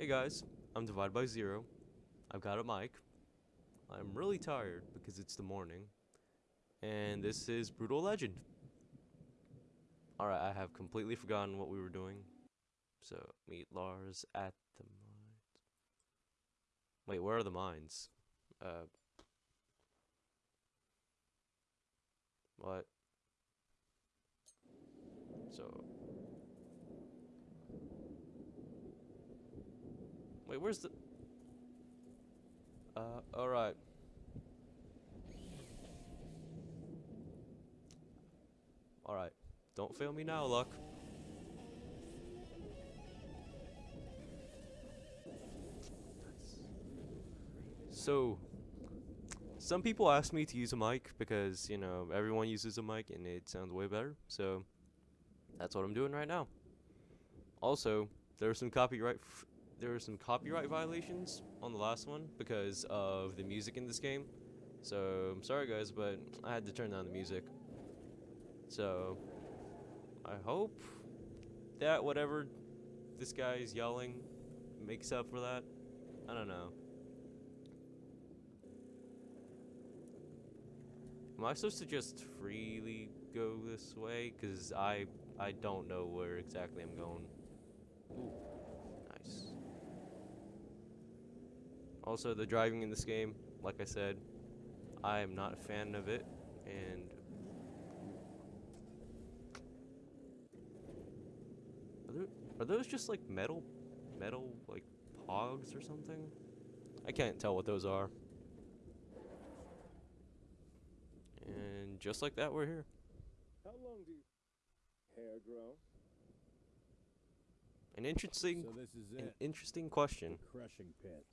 Hey guys, I'm Divided by Zero. I've got a mic. I'm really tired because it's the morning. And this is Brutal Legend. Alright, I have completely forgotten what we were doing. So, meet Lars at the mines. Wait, where are the mines? Uh. What? So. Wait, where's the. Uh, alright. Alright. Don't fail me now, Luck. So, some people ask me to use a mic because, you know, everyone uses a mic and it sounds way better. So, that's what I'm doing right now. Also, there are some copyright there were some copyright violations on the last one because of the music in this game. So, I'm sorry guys, but I had to turn down the music. So, I hope that whatever this guy is yelling makes up for that. I don't know. Am I supposed to just freely go this way? Because I, I don't know where exactly I'm going. Ooh, nice. Also, the driving in this game, like I said, I am not a fan of it. And Are, there, are those just like metal, metal like pogs or something? I can't tell what those are. And just like that, we're here. How long do you hair grow? An interesting, So this is an interesting question. The crushing pit.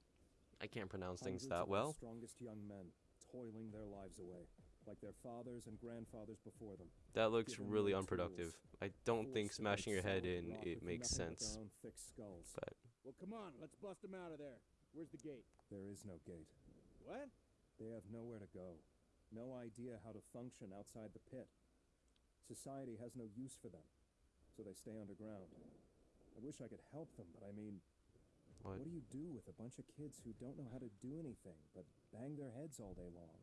I can't pronounce things Hundreds that well. strongest young men toiling their lives away, like their fathers and grandfathers before them. That looks given really unproductive. tools, I don't think forced to break smashing your head in it makes sense. Their thick skulls. But Well, come on, let's bust them out of there. Where's the gate? There is no gate. What? They have nowhere to go. No idea how to function outside the pit. Society has no use for them, so they stay underground. I wish I could help them, but I mean, what? what do you do with a bunch of kids who don't know how to do anything but bang their heads all day long?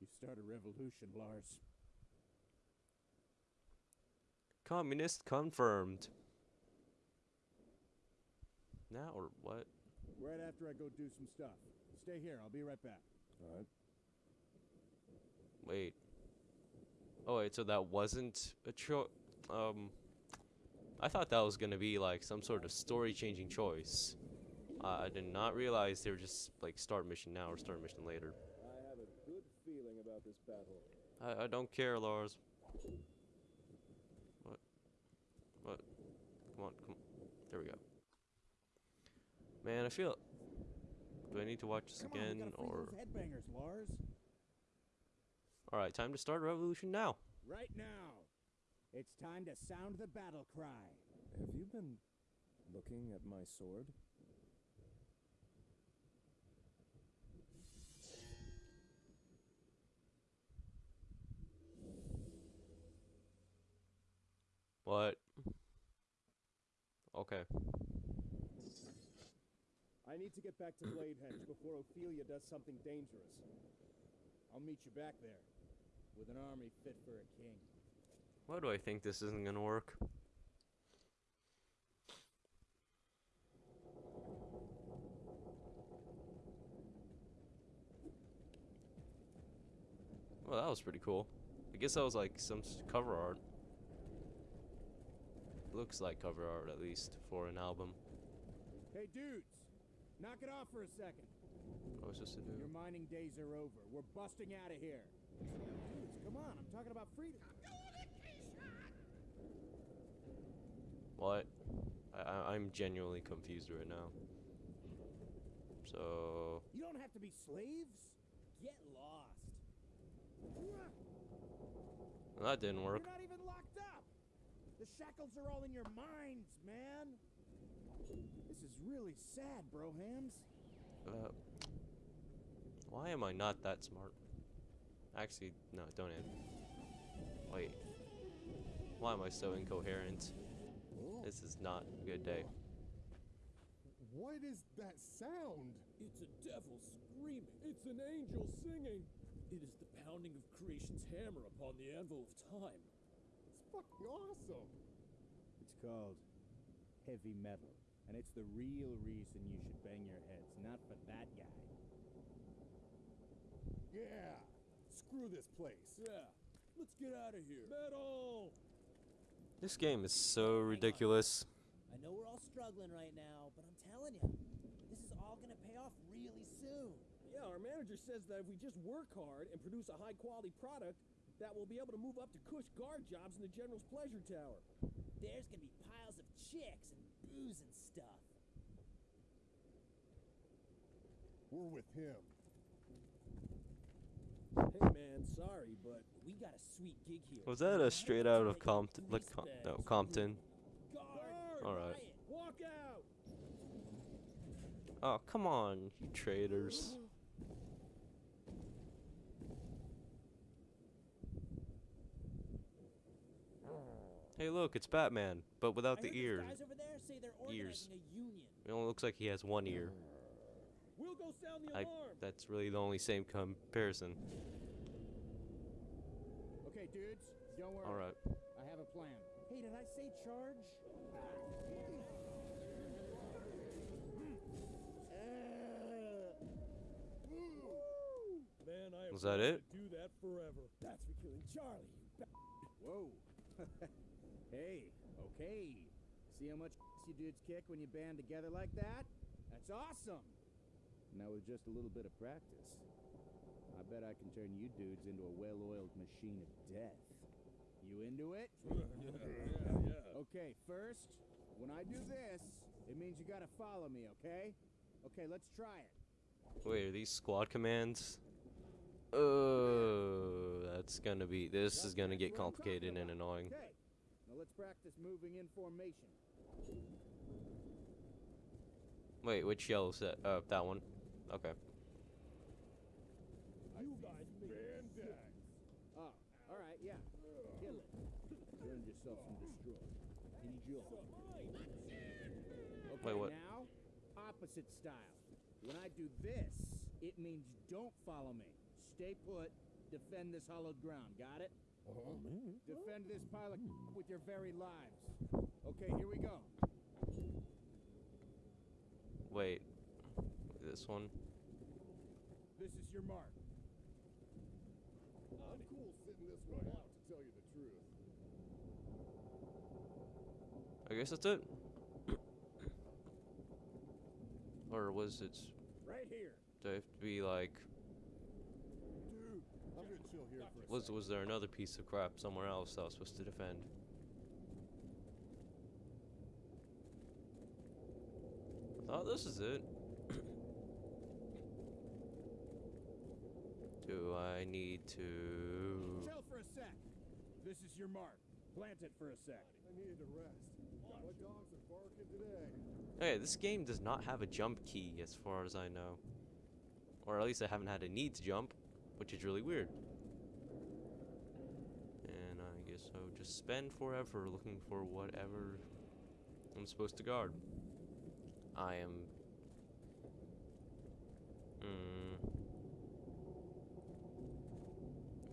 You start a revolution, Lars. Communist confirmed. Now or what? Right after I go do some stuff. Stay here, I'll be right back. All right. Wait. Oh wait, so that wasn't a choice. Um, I thought that was gonna be like some sort of story-changing choice. Uh, I did not realize they were just like start mission now or start mission later. I have a good feeling about this battle. I, I don't care, Lars. What? What? Come on, come on. There we go. Man, I feel. Do I need to watch this Come on, again gotta or? headbangers, Lars. All right, time to start revolution now. Right now. It's time to sound the battle cry. Have you been looking at my sword? What? Okay. I need to get back to Bladehenge before Ophelia does something dangerous. I'll meet you back there. With an army fit for a king. Why do I think this isn't gonna work? Well, that was pretty cool. I guess that was like some cover art. Looks like cover art at least for an album. Hey, dudes! Knock it off for a second. What was this to Your mining days are over. We're busting out of here. Dudes, come on. I'm talking about freedom. What? I, I I'm genuinely confused right now. So You don't have to be slaves. Get lost. that didn't work. You're not even locked up. The shackles are all in your minds, man. This is really sad, bro hams. Uh, why am I not that smart? Actually, no, don't end. Wait. Why am I so incoherent? This is not a good day. What is that sound? It's a devil screaming. It's an angel singing. It is the pounding of creation's hammer upon the anvil of time. It's fucking awesome. It's called heavy metal, and it's the real reason you should bang your heads, not for that guy. Yeah. Screw this place. Yeah, let's get out of here. Metal! This game is so ridiculous. I know we're all struggling right now, but I'm telling you, this is all gonna pay off really soon. Yeah, our manager says that if we just work hard and produce a high quality product, that we'll be able to move up to cush guard jobs in the General's Pleasure Tower. There's gonna be piles of chicks and booze and stuff. We're with him. Hey man, sorry, but We got a sweet gig here. Was that a straight out of Compton? Like, Com- no, Compton. Alright. Oh, come on, you traitors. Hey, look, it's Batman, but without the these ears. over there say Ears. a union. It only looks like he has one ear. We'll go sound the I, that's really the only same comparison. Okay, dudes, don't worry. Alright. I have a plan. Hey, did I say charge? Man, I Was that it? do that forever. That's for killing Charlie, you ba- Whoa. hey, okay. See how much you dudes kick when you band together like that? That's awesome. Now with just a little bit of practice, I bet I can turn you dudes into a well-oiled machine of death. You into it? yeah, yeah. Okay, first, when I do this, it means you gotta follow me, okay? Okay, let's try it. Wait, are these squad commands? Oh, that's gonna be. This is gonna get complicated and annoying. Okay, now let's practice moving in formation. Wait, which yellow set? Oh, that one. Okay. You guys make me sick. Oh, alright, yeah. Kill it. Earn yourself some destroy. Enjoy. Okay, Wait, what? now, opposite style. When I do this, it means don't follow me. Stay put, defend this hollowed ground, got it? Uh-huh. Defend this pile of with your very lives. Okay, here we go. Wait. This one. This is your mark. I'm cool sitting this one out, to tell you the truth. I guess that's it. or was it? Right here. Do I have to be like? Dude, I'm gonna chill here for Was second. was there another piece of crap somewhere else that I was supposed to defend? I thought this is it. Do I need to? Chill for a sec. This is your mark. Plant it for a sec. I needed a rest. Hey, this game does not have a jump key as far as I know. Or at least I haven't had a need to jump, which is really weird. And I guess I would just spend forever looking for whatever I'm supposed to guard. I am. Mm,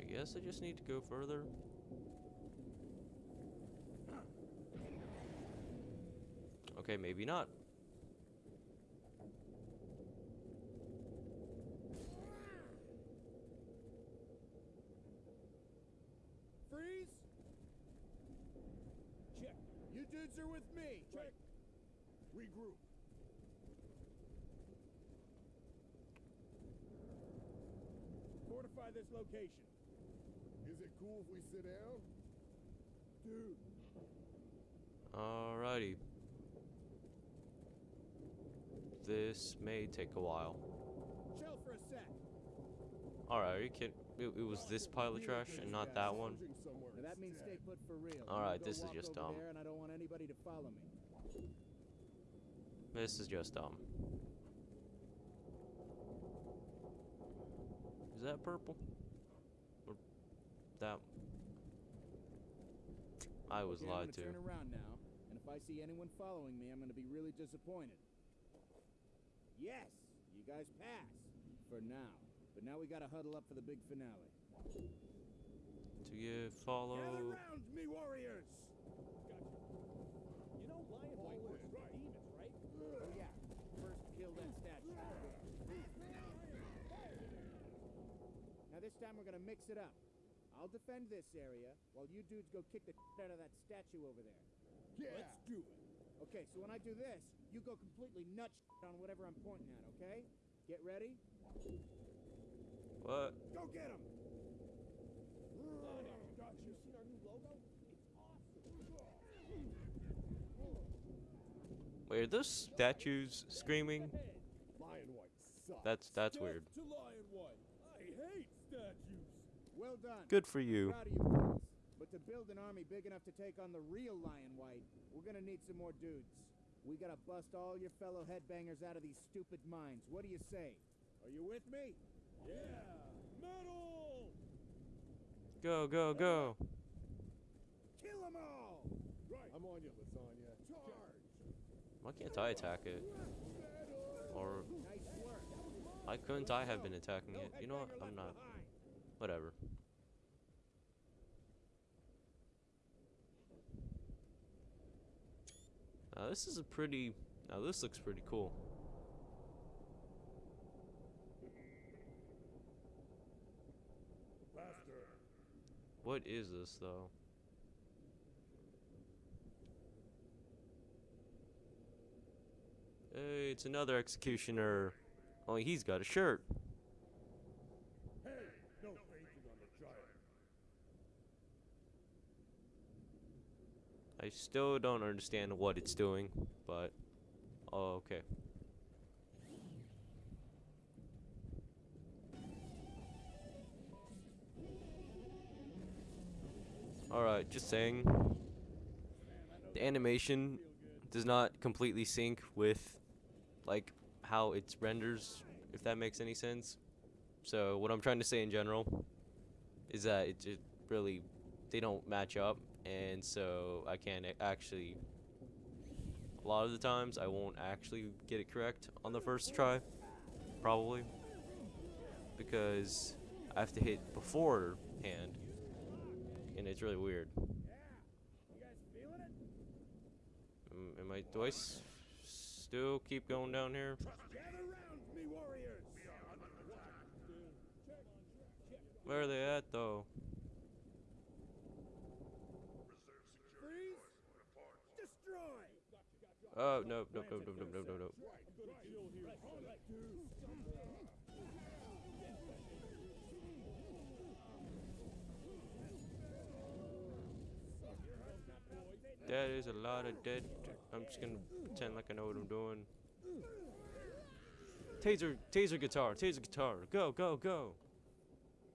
I guess I just need to go further. Okay, maybe not. Freeze. Check. You dudes are with me. Check. Regroup. Fortify this location. Is it cool if we sit down? Dude. Alrighty. This may take a while. Chill for a sec. Alright, are you kidding? It, it was this pile of trash and not that one? Lounging somewhere Now that means stay put for real. All You right, go this is just dumb. And I don't want anybody to follow me. This is just dumb. Is that purple? Or that? I was Okay, I'm lied gonna to. Turn around now, and if if I see anyone following me, I'm gonna be really disappointed. Yes, you guys pass. For now. But now we gotta huddle up for the big finale. Do you follow. Gather round, me warriors! You know Lionwhyte works for demons, right? Oh yeah, first kill that statue. Now this time we're gonna mix it up. I'll defend this area while you dudes go kick the shit out of that statue over there. Yeah. Let's do it. Okay, so when I do this, you go completely nuts on whatever I'm pointing at, okay? Get ready? What? Go get him! Have you seen our new logo? It's awesome. Wait, are those statues screaming? Lionwhyte sucks. That's that's weird. to Lionwhyte. I hate statues. Well done. Good for you. Proud of you boys. But to build an army big enough to take on the real Lionwhyte, we're gonna need some more dudes. We gotta bust all your fellow headbangers out of these stupid mines. What do you say? Are you with me? Yeah. Metal. Go go go. Kill them all! Right. I'm on you, lasagna. Charge. Why can't I attack it? Or Nice work. why couldn't I have been attacking No it? You know what? I'm not. behind. Whatever. Now this is a pretty. Now this looks pretty cool. Faster. What is this though? Hey, it's another executioner. Only he's got a shirt. Hey, no fainting on the giant. I still don't understand what it's doing, but oh, okay. Alright, just saying. The animation does not completely sync with like how it renders, if that makes any sense. So what I'm trying to say in general is that it just really they don't match up and so I can't actually a lot of the times I won't actually get it correct on the first try probably because I have to hit beforehand and it's really weird. Am, I do I still keep going down here? Where are they at though Freeze! Destroy! Oh no no no no no no no no That is a lot of dead. I'm just gonna pretend like I know what I'm doing. Taser, taser guitar, taser guitar. Go, go, go.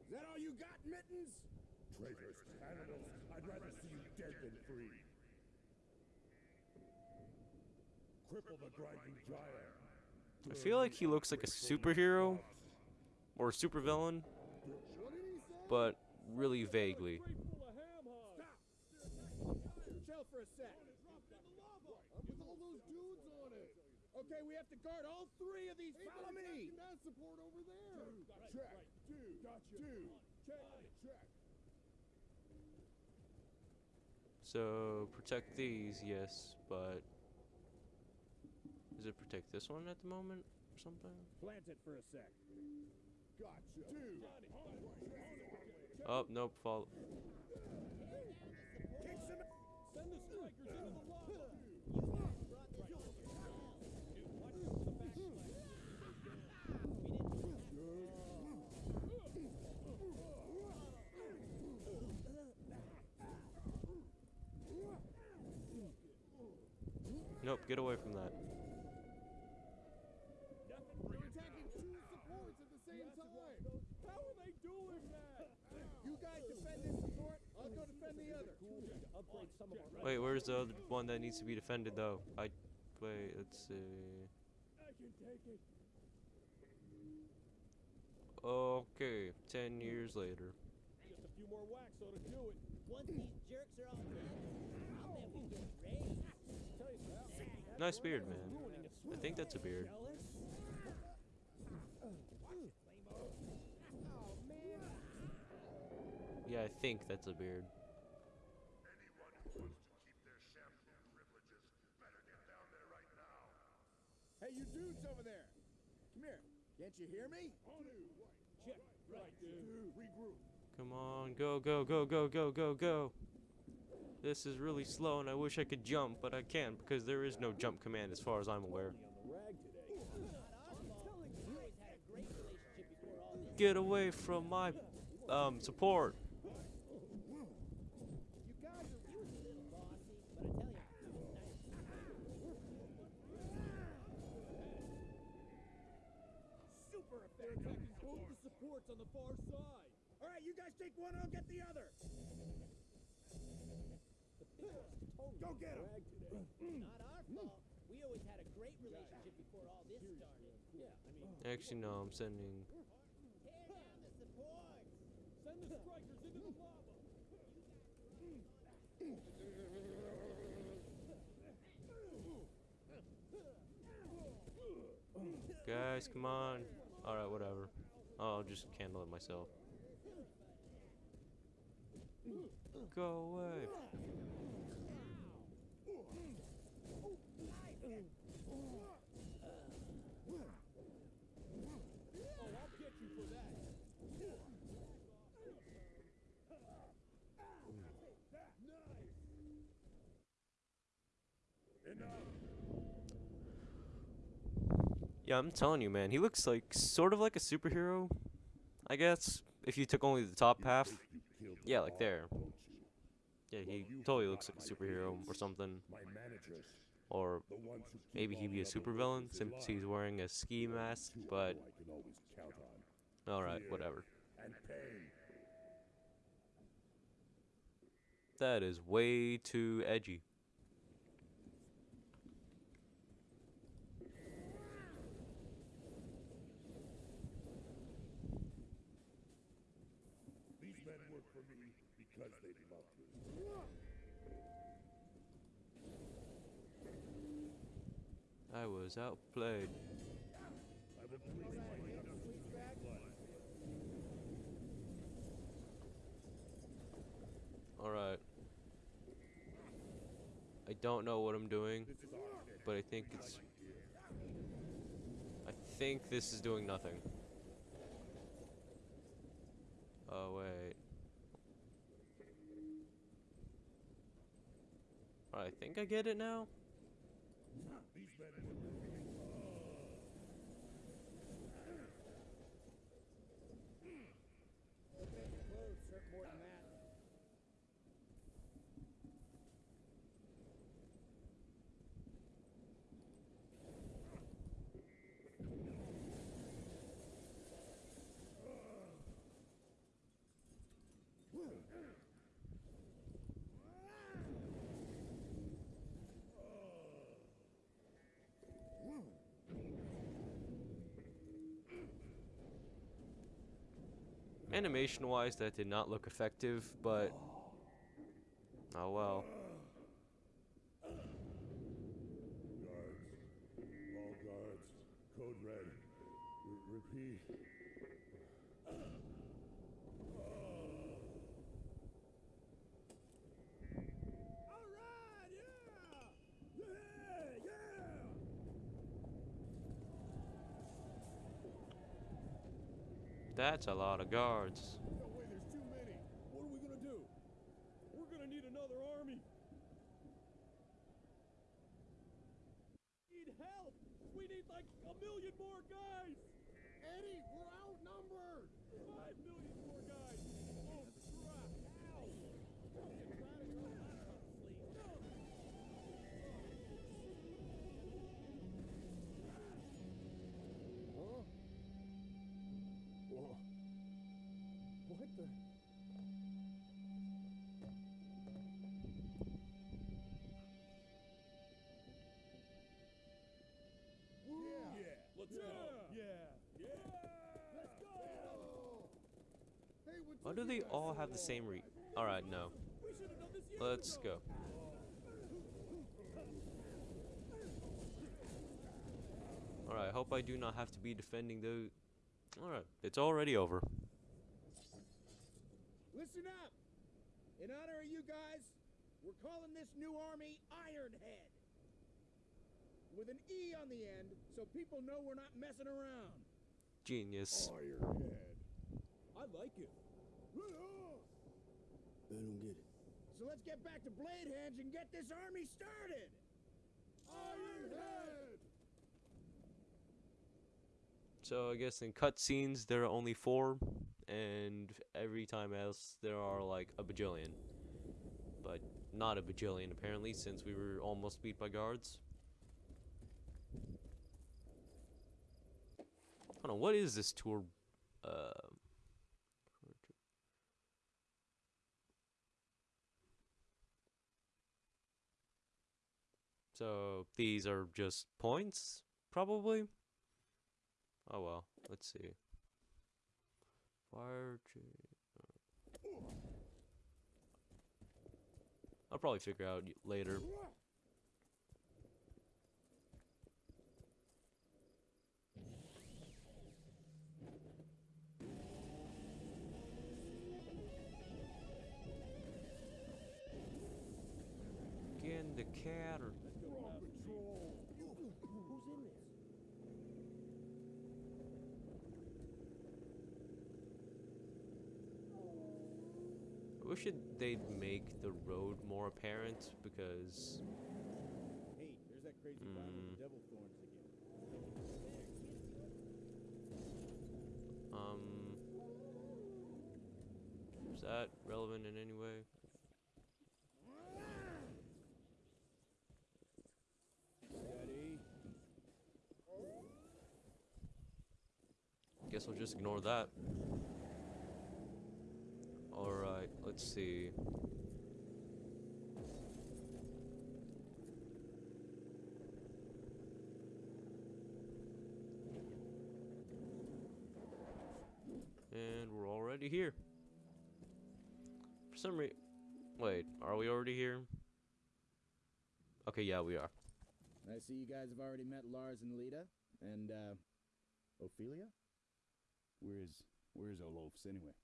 Is that all you got, Mittens? Traitors, I feel like he looks like a superhero or a supervillain, but really vaguely. Okay, we have to guard all three of these. Hey, Follow me. Support over there. Dude, right, check. Right. Dude, gotcha. Dude, check. Check. So protect these, yes, but does it protect this one at the moment or something? Plant it for a sec. Gotcha. Dude. Oh nope, fall. Kick some Send the strikers into the lava. Nope, get away from that. We're attacking two supports at the same time. How are they doing that? You guys defend this support, I'll go defend the other. Upgrade some of our Wait, where's the other one that needs to be defended though? I wait, let's see. Okay, ten years later. Just a few more whacks ought to do it. Once these jerks are all I'll we get raised. Nice beard, man. I think that's a beard. Yeah, I think that's a beard. Hey, you dudes over there! Come here. Can't you hear me? Check. Right, dude. Regroup. Come on, go, go, go, go, go, go, go. This is really slow and I wish I could jump, but I can't because there is no jump command as far as I'm aware. Get away from my um support. You guys are Super effective. They're attacking both the on the far side. All right, you guys take one, I'll get the other. Go get him. Mm, mm. Not our fault. We always had a great relationship before all this started. Yeah, I mean, Actually, no, I'm sending. Tear down the supports. send the strikers into the lava. Guys, come on. Alright, whatever. Oh, I'll just handle it myself. Go away. Oh, I'll get you for that. Yeah, I'm telling you, man. He looks like sort of like a superhero, I guess. If you took only the top half. Yeah, like there. Yeah, he totally looks like a superhero or something. Or the ones who keep maybe he'd be a supervillain since he's wearing a ski mask, but who I can always count on. alright, whatever. That is way too edgy. These men work for me because they love me. I was outplayed. Alright. I don't know what I'm doing, but I think it's. I think this is doing nothing. Oh, wait. I think I get it now? These men work for me. Clothes hurt more than that. Animation wise, that did not look effective, but. Oh well. Guards. All guards. Code red. R- repeat. All right, yeah. Yeah, yeah. That's a lot of guards. No way, there's too many. What are we gonna do? We're gonna need another army. Need help. We need like a million more guys. Eddie, we're outnumbered. Five million What the? Yeah. Let's go. Yeah. Yeah. Let's go. Hey, what's Why do they all have the same re? Alright, no. We should have done this years Let's ago. go. Alright, hope I do not have to be defending those. Alright, it's already over. Listen up! In honor of you guys, we're calling this new army Ironheade. With an E on the end, so people know we're not messing around. Genius. Ironheade. I like it. I don't get it. So let's get back to Bladehenge and get this army started! Ironheade. So I guess in cutscenes there are only four, and every time else there are like a bajillion. But not a bajillion apparently, since we were almost beat by guards. Hold on, what is this tour? Uh, so these are just points, probably. Oh well, let's see. Fire. cha- I'll probably figure out later. Again, the cat or We're on patrol. Who's in this? I it, they'd make the road more apparent because Hey, there's that crazy guy with Mm. the devil thorns again. um is that relevant in any way? Steady. Guess we'll just ignore that. Let's see. And we're already here. For some reason. Wait, are we already here? Okay, yeah, we are. I see you guys have already met Lars and Lita. And, uh, Ophelia? Where's where's Olofs anyway?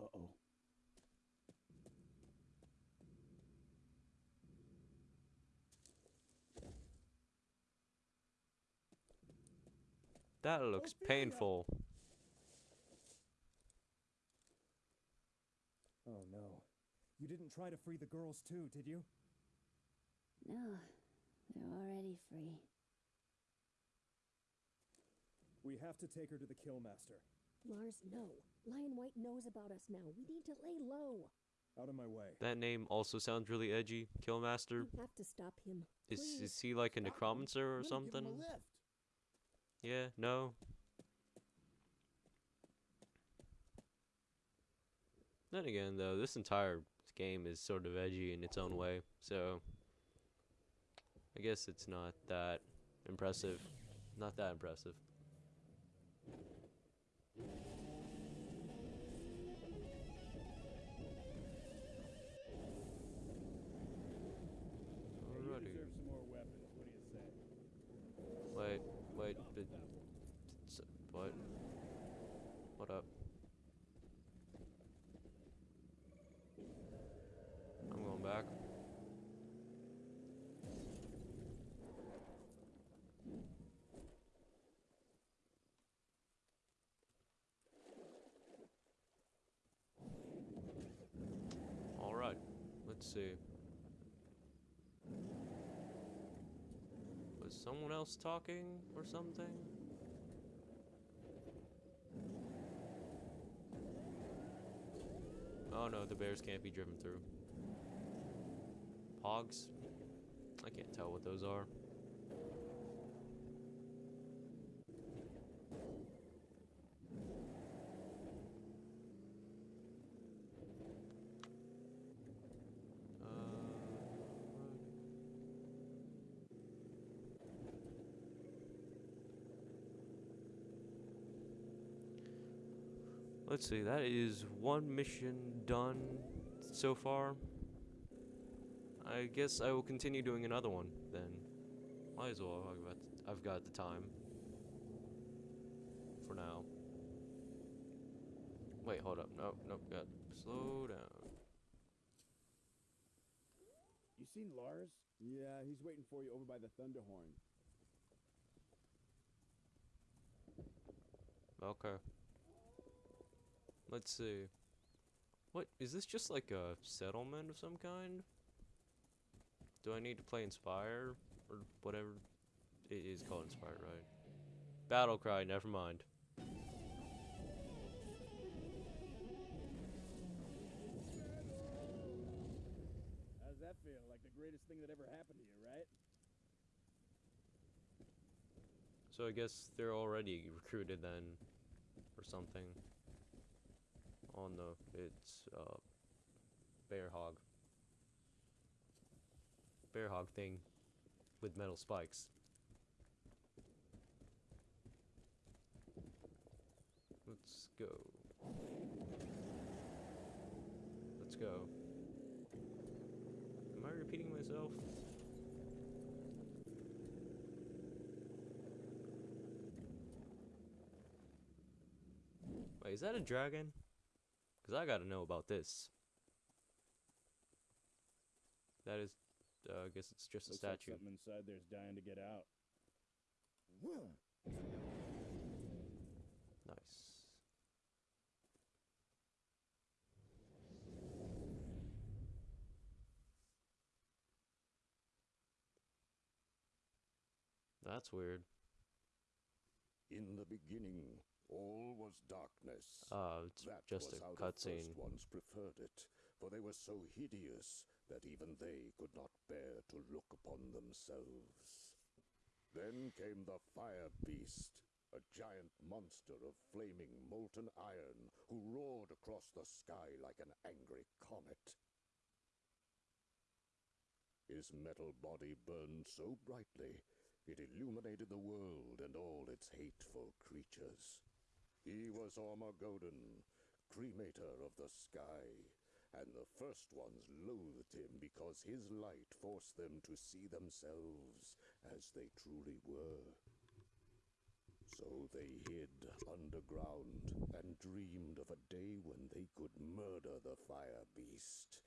Uh oh. That looks painful. Oh no. You didn't try to free the girls too, did you? No, they're already free. We have to take her to the Killmaster. Lars, no. Lionwhyte knows about us now. We need to lay low. Out of my way. That name also sounds really edgy. Killmaster. You have to stop him. Is Please. is he like a Stop him. necromancer or Let give something? him a lift. Yeah, no. Then again, though, this entire game is sort of edgy in its own way, so I guess it's not that impressive. Not that impressive. Hey, you deserve some more weapons. What do you say? Wait, wait, but what? What up? I'm going back. All right, let's see. Was someone else talking or something? Oh no, the bears can't be driven through. Pogs? I can't tell what those are. Let's see, that is one mission done so far. I guess I will continue doing another one then. Might as well. I was about to, I've got the time. For now. Wait, hold up. No, no, got slow down. You seen Lars? Yeah, he's waiting for you over by the Thunderhorn. Okay. Let's see. What is this just like a settlement of some kind? Do I need to play Inspire or whatever it is called Inspire, right? Battle Cry, never mind. How's that feel? Like the greatest thing that ever happened to you, right? So I guess they're already recruited then, or something. On the it's uh, bear hog. Bear hog thing, with metal spikes. Let's go. Let's go. Am I repeating myself? Wait, is that a dragon? Because I gotta know about this. That is, uh, I guess it's just a Looks like statue. something inside there's dying to get out. Nice. That's weird. In the beginning, all was darkness. Uh, it's that just was a cutscene. ones preferred it, for they were so hideous that even they could not bear to look upon themselves. Then came the Fire Beast, a giant monster of flaming molten iron who roared across the sky like an angry comet. His metal body burned so brightly it illuminated the world and all its hateful creatures. He was Ormagoden, cremator of the sky, and the first ones loathed him because his light forced them to see themselves as they truly were. So they hid underground and dreamed of a day when they could murder the fire beast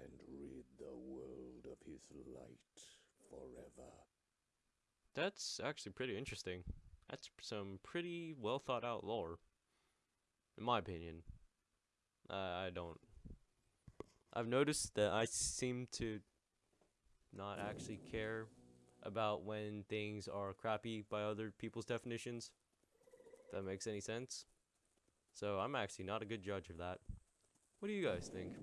and rid the world of his light forever. That's actually pretty interesting. That's some pretty well thought out lore. In my opinion. I I don't. I've noticed that I seem to not actually care about when things are crappy by other people's definitions. If that makes any sense. So I'm actually not a good judge of that. What do you guys think?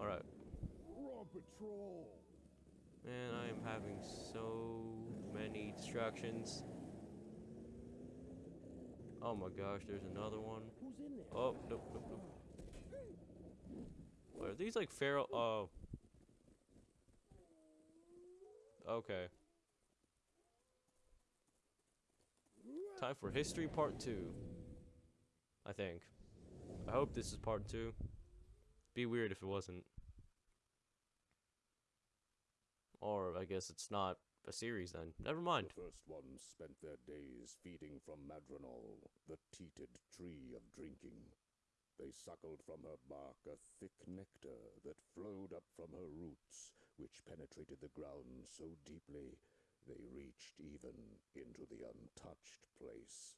Alright. Patrol. Man, I am having so many distractions. Oh my gosh, there's another one. Who's in there? Oh, nope, nope, nope. What, are these like feral? Oh. Okay. Time for history part two. I think. I hope this is part two. Be weird if it wasn't. Or I guess it's not a series then. Never mind. The first ones spent their days feeding from Madronol, the teated tree of drinking. They suckled from her bark a thick nectar that flowed up from her roots, which penetrated the ground so deeply they reached even into the untouched place.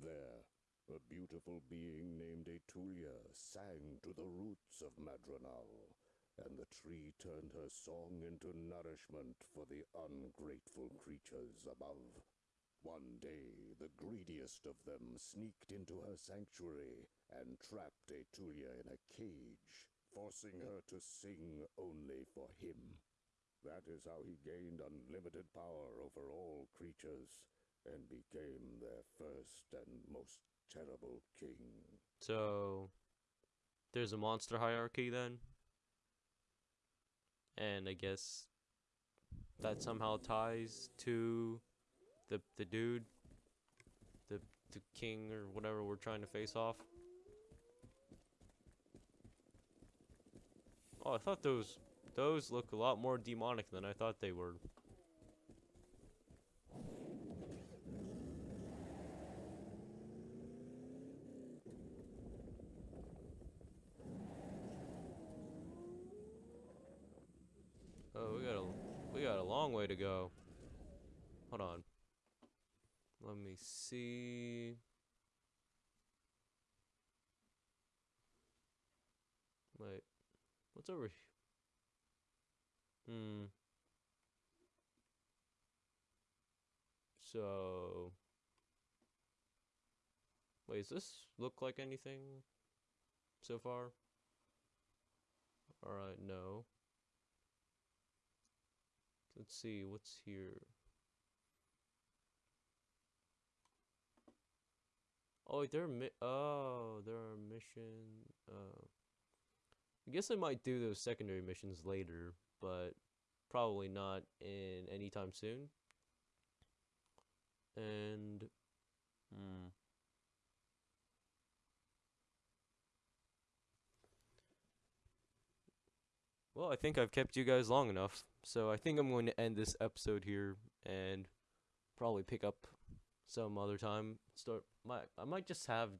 There, a beautiful being named Etulia sang to the roots of Madronal, and the tree turned her song into nourishment for the ungrateful creatures above. One day, the greediest of them sneaked into her sanctuary and trapped Etulia in a cage, forcing her to sing only for him. That is how he gained unlimited power over all creatures and became their first and most terrible king. So there's a monster hierarchy then. And I guess that somehow ties to the the dude the the king or whatever we're trying to face off. Oh, I thought those those look a lot more demonic than I thought they were. Oh, we got a we got a long way to go. Hold on. Let me see. Wait. What's over here? Hmm. So. Wait, does this look like anything so far? Alright, no. Let's see, what's here? Oh, there are oh, there are mission. Uh, I guess I might do those secondary missions later, but probably not in anytime soon. And hmm. Well, I think I've kept you guys long enough, so I think I'm going to end this episode here and probably pick up some other time. Start my I might just have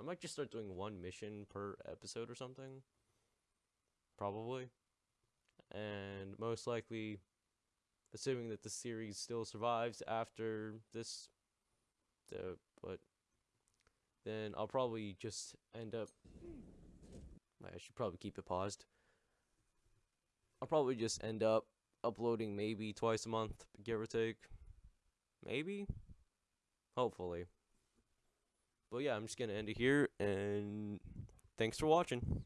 I might just start doing one mission per episode or something. Probably. And most likely assuming that the series still survives after this the but then I'll probably just end up I should probably keep it paused. I'll probably just end up uploading maybe twice a month, give or take. Maybe? Hopefully. But yeah, I'm just gonna end it here, and thanks for watching.